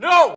No!